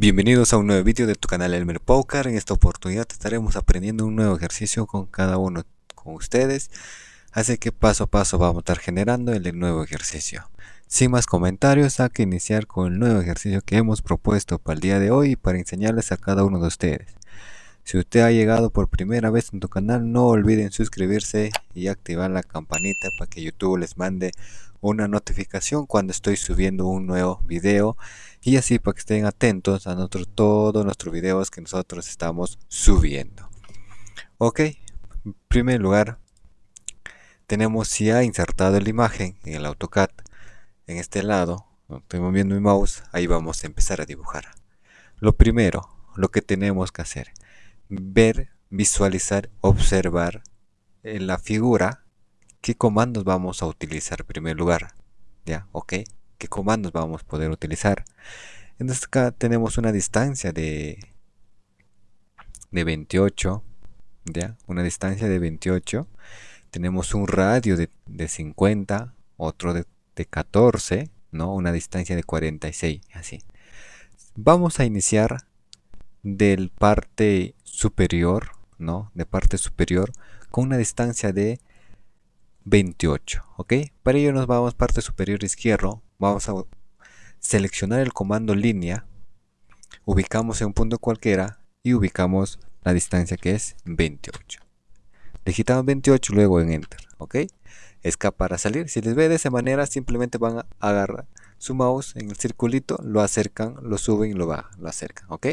Bienvenidos a un nuevo vídeo de tu canal Elmer Poker. En esta oportunidad estaremos aprendiendo un nuevo ejercicio con cada uno con ustedes. Así que paso a paso vamos a estar generando el nuevo ejercicio. Sin más comentarios, hay que iniciar con el nuevo ejercicio que hemos propuesto para el día de hoy para enseñarles a cada uno de ustedes. Si usted ha llegado por primera vez en tu canal, no olviden suscribirse y activar la campanita para que YouTube les mande una notificación cuando estoy subiendo un nuevo video y así para que estén atentos a nosotros, todos nuestros videos que nosotros estamos subiendo. Ok, en primer lugar tenemos ya insertado la imagen en el AutoCAD en este lado, estoy moviendo mi mouse, ahí vamos a empezar a dibujar. Lo primero, lo que tenemos que hacer, ver, visualizar, observar en la figura qué comandos vamos a utilizar en primer lugar. ¿Ya? ¿Ok? ¿Qué comandos vamos a poder utilizar? Entonces acá tenemos una distancia de, de 28. ¿Ya? Una distancia de 28. Tenemos un radio de, 50. Otro de, de 14. ¿no? Una distancia de 46. Así. Vamos a iniciar del parte superior, ¿no? De parte superior con una distancia de 28 ok para ello nos vamos parte superior izquierdo vamos a seleccionar el comando línea ubicamos en un punto cualquiera y ubicamos la distancia que es 28 digitamos 28 luego en enter ok escapa para salir. Si les ve de esa manera simplemente van a agarrar su mouse en el circulito lo acercan lo suben y lo bajan lo acercan ok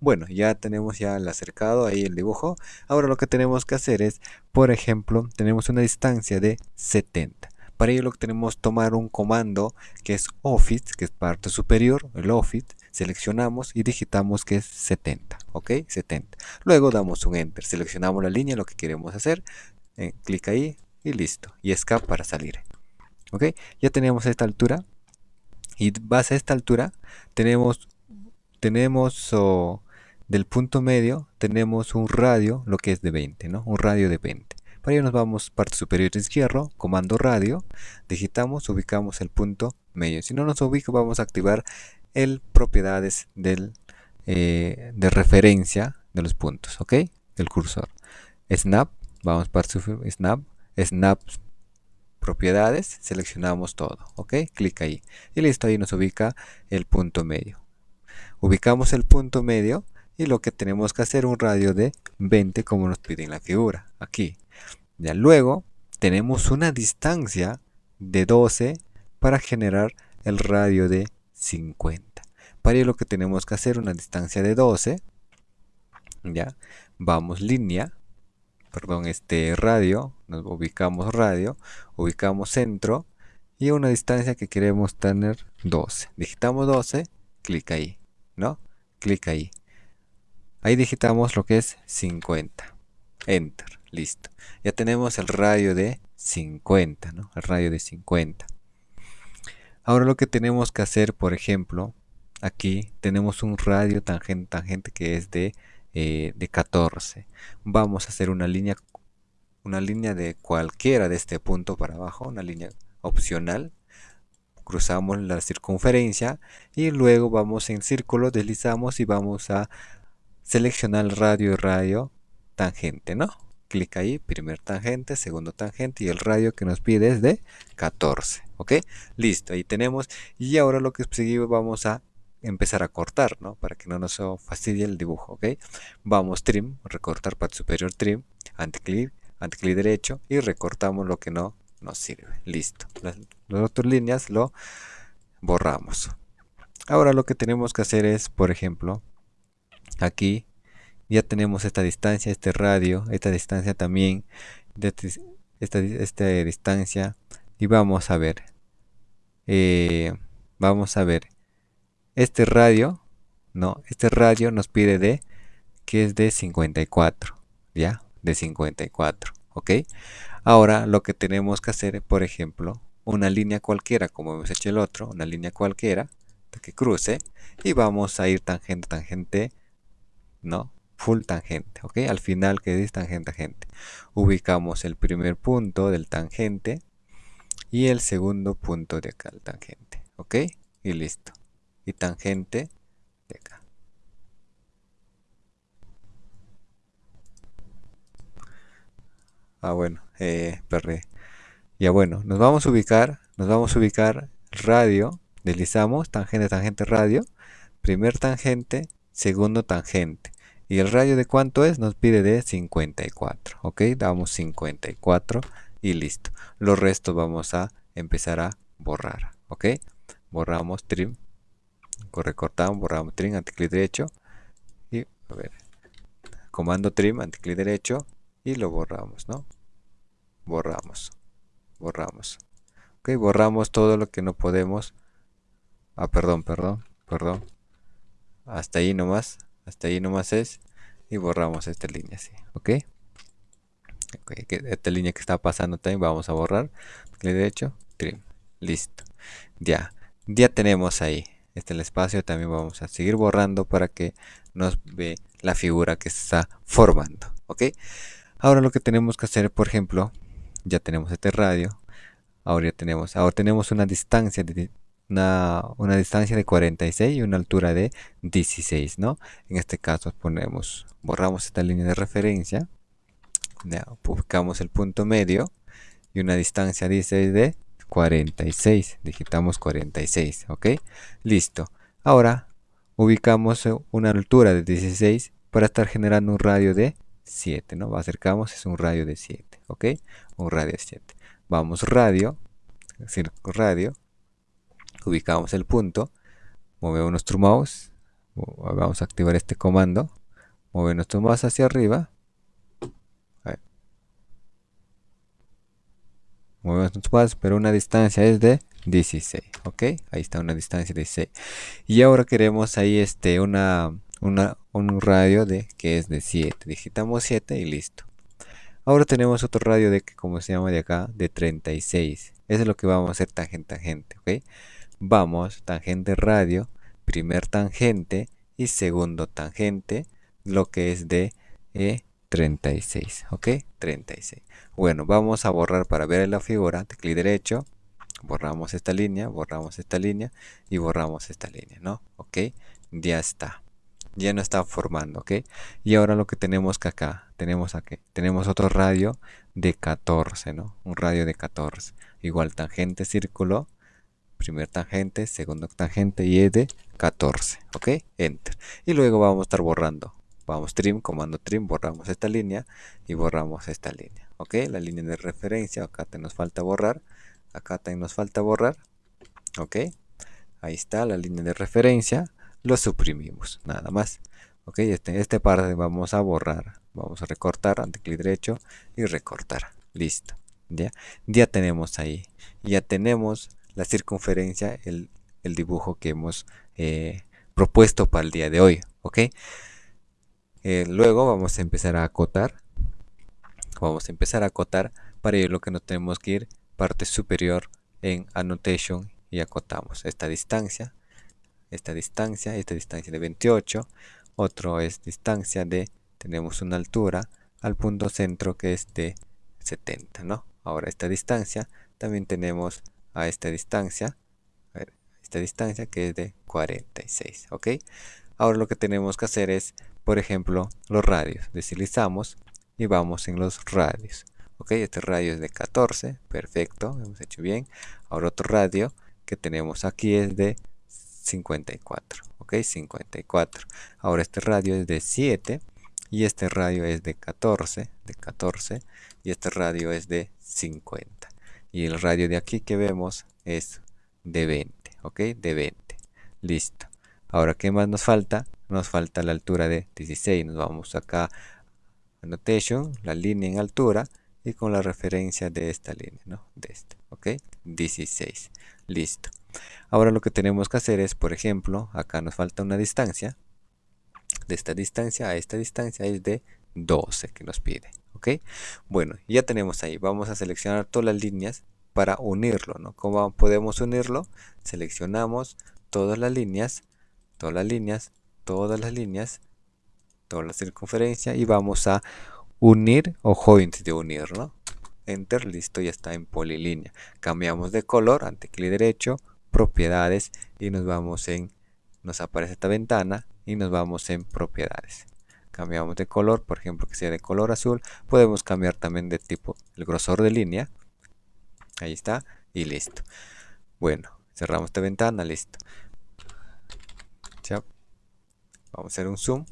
bueno, ya tenemos ya el acercado, ahí el dibujo. Ahora lo que tenemos que hacer es, por ejemplo, tenemos una distancia de 70. Para ello lo que tenemos que tomar un comando que es Office, que es parte superior, el Office, seleccionamos y digitamos que es 70, ¿ok? 70. Luego damos un Enter, seleccionamos la línea, lo que queremos hacer, eh, clic ahí y listo. Y Escape para salir, ¿ok? Ya tenemos esta altura y base a esta altura tenemos tenemos del punto medio, tenemos un radio, lo que es de 20, ¿no? Un radio de 20. Para ello nos vamos parte superior izquierdo, comando radio, digitamos, ubicamos el punto medio. Si no nos ubica, vamos a activar el propiedades del, eh, de referencia de los puntos, ¿ok? El cursor. Snap, vamos para Snap, Snap propiedades, seleccionamos todo, ¿ok? Clic ahí. Y listo, ahí nos ubica el punto medio ubicamos el punto medio y lo que tenemos que hacer un radio de 20 como nos pide en la figura aquí. Ya luego tenemos una distancia de 12 para generar el radio de 50 para ello lo que tenemos que hacer una distancia de 12 ya vamos línea perdón este radio nos ubicamos radio ubicamos centro y una distancia que queremos tener 12 digitamos 12 clic ahí ¿no? Clic ahí. Ahí digitamos lo que es 50. Enter. Listo. Ya tenemos el radio de 50, ¿no? El radio de 50. Ahora lo que tenemos que hacer, por ejemplo, aquí tenemos un radio tangente, tangente que es de, eh, de 14. Vamos a hacer una línea, una línea de cualquiera de este punto para abajo, una línea opcional cruzamos la circunferencia y luego vamos en círculo, deslizamos y vamos a seleccionar el radio y radio tangente, ¿no? Clic ahí, primer tangente, segundo tangente y el radio que nos pide es de 14, ¿ok? Listo, ahí tenemos y ahora lo que seguimos vamos a empezar a cortar, ¿no? Para que no nos fastidie el dibujo, ¿ok? Vamos trim, recortar parte superior trim, anticlic, anticlic derecho y recortamos lo que no nos sirve. Listo. Las, otras líneas lo borramos. Ahora lo que tenemos que hacer es, por ejemplo, aquí ya tenemos esta distancia, este radio, esta distancia también, esta, esta distancia y vamos a ver, eh, vamos a ver, este radio, no, este radio nos pide de, que es de 54, ya, de 54, ok, Ahora lo que tenemos que hacer, por ejemplo, una línea cualquiera, como hemos hecho el otro, una línea cualquiera que cruce y vamos a ir tangente, tangente, no, full tangente, ¿ok? Al final que es tangente, tangente. Ubicamos el primer punto del tangente y el segundo punto de acá, el tangente, ¿ok? Y listo. Y tangente de acá. Ah, bueno, eh, perdí. Ya bueno, nos vamos a ubicar, nos vamos a ubicar radio, deslizamos, tangente, tangente, radio, primer tangente, segundo tangente. ¿Y el radio de cuánto es? Nos pide de 54, ¿ok? Damos 54 y listo. Los restos vamos a empezar a borrar, ¿ok? Borramos trim, recortamos, borramos trim, anticlic derecho y a ver, comando trim, anticlic derecho y lo borramos, ¿no? Borramos borramos. Ok borramos todo lo que no podemos. Ah perdón perdón perdón. Hasta ahí nomás hasta ahí nomás es y borramos esta línea así ok, okay esta línea que está pasando también vamos a borrar clic derecho trim listo. Ya ya tenemos ahí este el espacio también vamos a seguir borrando para que nos ve la figura que se está formando ok ahora lo que tenemos que hacer por ejemplo ya tenemos este radio ahora ya tenemos ahora tenemos una distancia de una, distancia de 46 y una altura de 16 no en este caso ponemos borramos esta línea de referencia buscamos el punto medio y una distancia dice de 46 digitamos 46 ok listo. Ahora ubicamos una altura de 16 para estar generando un radio de 7 no acercamos es un radio de 7 ok un radio 7 vamos radio radio ubicamos el punto movemos nuestro mouse vamos a activar este comando movemos nuestro mouse hacia arriba movemos nuestro mouse pero una distancia es de 16 ok ahí está una distancia de 16 y ahora queremos ahí este una, una un radio de que es de 7 digitamos 7 y listo Ahora tenemos otro radio de que como se llama de acá, de 36. Eso es lo que vamos a hacer tangente tangente, ¿ok? Vamos, tangente radio, primer tangente y segundo tangente, lo que es de 36, e ¿ok? 36. Bueno, vamos a borrar para ver la figura, de clic derecho, borramos esta línea, borramos esta línea y borramos esta línea, ¿no? ¿Ok? Ya está ya no está formando, ¿ok? Y ahora lo que tenemos que acá, tenemos aquí, tenemos otro radio de 14, ¿no? Un radio de 14. Igual tangente círculo, primer tangente, segundo tangente y es de 14, ¿ok? Enter. Y luego vamos a estar borrando. Vamos trim, comando trim, borramos esta línea y borramos esta línea, ¿ok? La línea de referencia, acá te nos falta borrar, acá también nos falta borrar, ¿ok? Ahí está la línea de referencia lo suprimimos nada más. Ok este, este parte vamos a borrar vamos a recortar ante clic derecho y recortar. Listo ya. Ya tenemos ahí ya tenemos la circunferencia el, dibujo que hemos eh, propuesto para el día de hoy ok. Eh, luego vamos a empezar a acotar vamos a empezar a acotar para ello lo que nos tenemos que ir parte superior en annotation y acotamos esta distancia esta distancia, esta distancia de 28, otro es distancia de, tenemos una altura al punto centro que es de 70, ¿no? Ahora esta distancia, también tenemos a esta distancia, esta distancia que es de 46, ¿ok? Ahora lo que tenemos que hacer es, por ejemplo, los radios. Deslizamos y vamos en los radios. Ok, este radio es de 14, perfecto, hemos hecho bien. Ahora otro radio que tenemos aquí es de 54 ok 54 ahora este radio es de 7 y este radio es de 14 de 14 y este radio es de 50 y el radio de aquí que vemos es de 20 ok de 20 listo. Ahora qué más nos falta nos falta la altura de 16 nos vamos acá annotation la línea en altura y con la referencia de esta línea no de este ok 16 listo Ahora lo que tenemos que hacer es, por ejemplo, acá nos falta una distancia. De esta distancia a esta distancia es de 12 que nos pide. ¿Ok? Bueno, ya tenemos ahí. Vamos a seleccionar todas las líneas para unirlo. ¿no? ¿Cómo podemos unirlo? Seleccionamos todas las líneas, todas las líneas, todas las líneas, toda la circunferencia y vamos a unir o joint de unir, ¿no? Enter, listo, ya está en polilínea. Cambiamos de color, ante clic derecho, propiedades y nos vamos en nos aparece esta ventana y nos vamos en propiedades. Cambiamos de color por ejemplo que sea de color azul podemos cambiar también de tipo el grosor de línea. Ahí está y listo. Bueno cerramos esta ventana listo. Vamos a hacer un zoom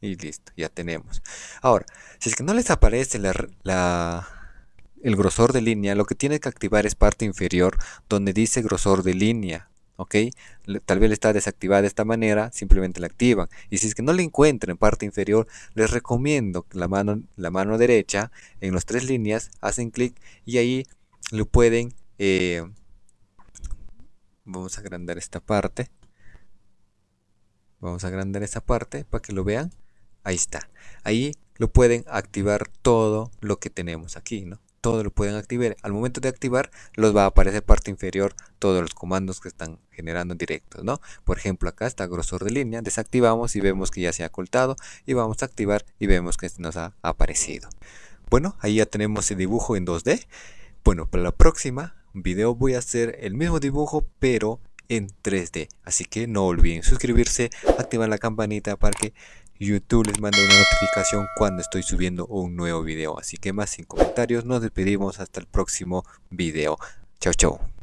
y listo ya tenemos. Ahora si es que no les aparece la, el grosor de línea lo que tiene que activar es parte inferior donde dice grosor de línea ok tal vez está desactivada de esta manera simplemente la activan. Y si es que no le encuentran en parte inferior les recomiendo la mano la mano derecha en las tres líneas hacen clic y ahí lo pueden eh, vamos a agrandar esta parte. Vamos a agrandar esta parte para que lo vean. Ahí está. Ahí lo pueden activar todo lo que tenemos aquí no todo lo pueden activar al momento de activar los va a aparecer parte inferior todos los comandos que están generando directos no por ejemplo acá está grosor de línea desactivamos y vemos que ya se ha ocultado y vamos a activar y vemos que nos ha aparecido. Bueno ahí ya tenemos el dibujo en 2d bueno para la próxima video voy a hacer el mismo dibujo pero en 3D. Así que no olviden suscribirse, activar la campanita para que YouTube les mande una notificación cuando estoy subiendo un nuevo video. Así que más sin comentarios, nos despedimos hasta el próximo video. Chao, chao.